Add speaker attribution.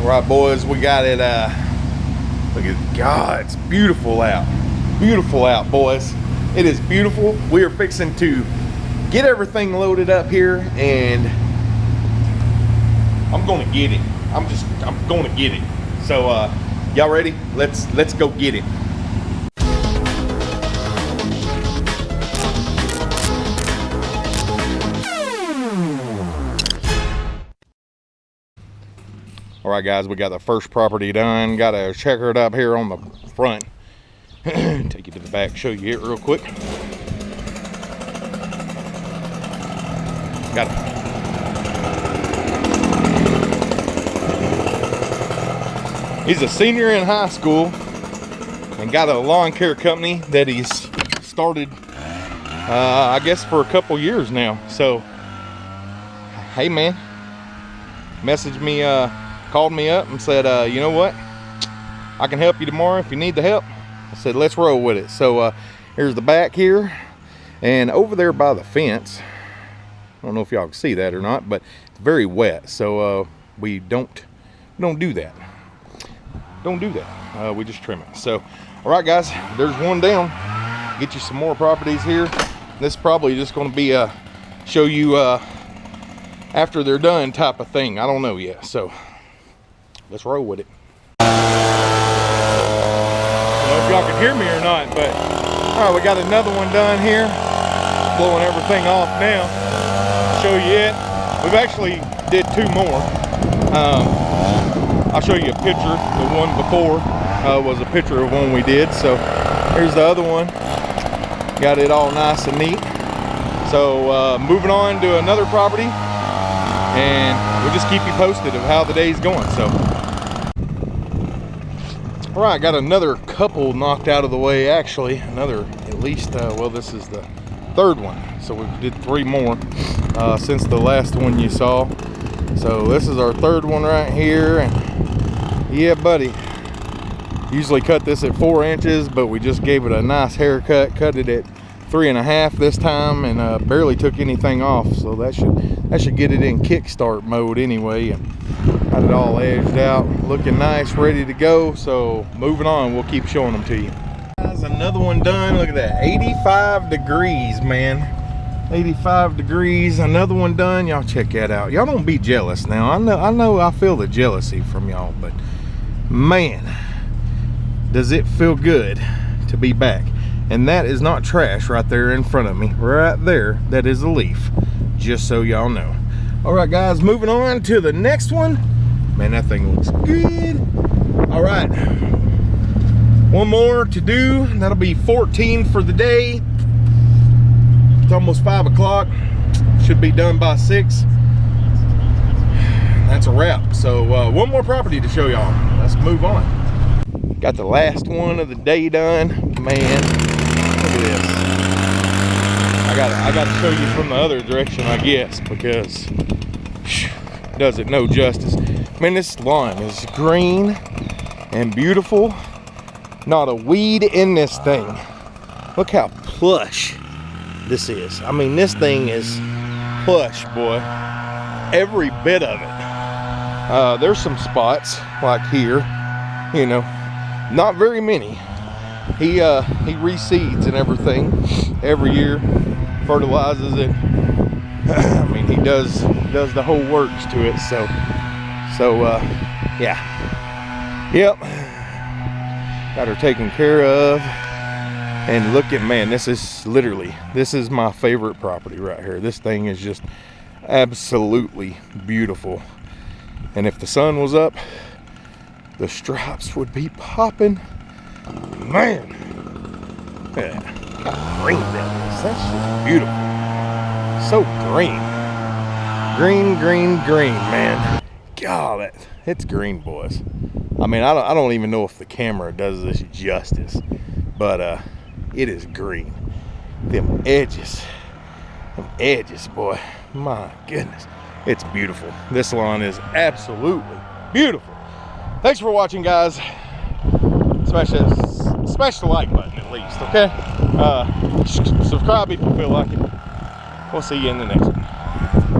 Speaker 1: All right, boys, we got it. Uh, look at God, it's beautiful out. Beautiful out, boys. It is beautiful. We are fixing to get everything loaded up here, and I'm gonna get it. I'm just, I'm gonna get it. So, uh, y'all ready? Let's let's go get it. All right, guys, we got the first property done. Got to checker it up here on the front. Take you to the back, show you it real quick. Got it. He's a senior in high school and got a lawn care company that he's started, uh, I guess, for a couple years now. So, hey, man, message me. Uh, called me up and said, uh, you know what? I can help you tomorrow if you need the help. I said, let's roll with it. So uh, here's the back here. And over there by the fence, I don't know if y'all can see that or not, but it's very wet. So uh, we don't, don't do that. Don't do that. Uh, we just trim it. So, all right, guys, there's one down. Get you some more properties here. This is probably just going to be a show you uh, after they're done type of thing. I don't know yet. So let's roll with it. I don't know if y'all can hear me or not, but all right, we got another one done here. Blowing everything off now. Show you it. We've actually did two more. Um, I'll show you a picture. The one before uh, was a picture of one we did. So here's the other one. Got it all nice and neat. So uh, moving on to another property and we'll just keep you posted of how the day's going. So all right, got another couple knocked out of the way, actually. Another, at least, uh, well, this is the third one. So we did three more uh, since the last one you saw. So this is our third one right here. And yeah, buddy. Usually cut this at four inches, but we just gave it a nice haircut. Cut it at three and a half this time and uh, barely took anything off. So that should that should get it in kickstart mode anyway. And Got it all edged out, looking nice, ready to go. So moving on, we'll keep showing them to you. Guys, another one done. Look at that, 85 degrees, man. 85 degrees, another one done. Y'all check that out. Y'all don't be jealous now. I know, I know I feel the jealousy from y'all, but man, does it feel good to be back. And that is not trash right there in front of me. Right there, that is a leaf, just so y'all know. All right, guys, moving on to the next one. Man, that thing looks good. All right, one more to do. That'll be 14 for the day. It's almost five o'clock. Should be done by six. That's a wrap. So uh, one more property to show y'all. Let's move on. Got the last one of the day done. Man, this. I got I got to show you from the other direction, I guess, because does it no justice. Man, this lawn is green and beautiful. Not a weed in this thing. Look how plush this is. I mean, this thing is plush, boy. Every bit of it. Uh, there's some spots like here, you know, not very many. He uh, he reseeds and everything every year, fertilizes it. I mean, he does does the whole works to it. So, so uh, yeah, yep. Got her taken care of. And look at man, this is literally this is my favorite property right here. This thing is just absolutely beautiful. And if the sun was up, the stripes would be popping. Man, yeah, green that is. That's just beautiful. So green. Green, green, green, man. God, it, it's green, boys. I mean, I don't, I don't even know if the camera does this justice, but uh, it is green. Them edges, them edges, boy. My goodness, it's beautiful. This lawn is absolutely beautiful. Thanks for watching, guys. Smash that, smash the like button at least, okay? Uh, subscribe if you feel like it. We'll see you in the next one.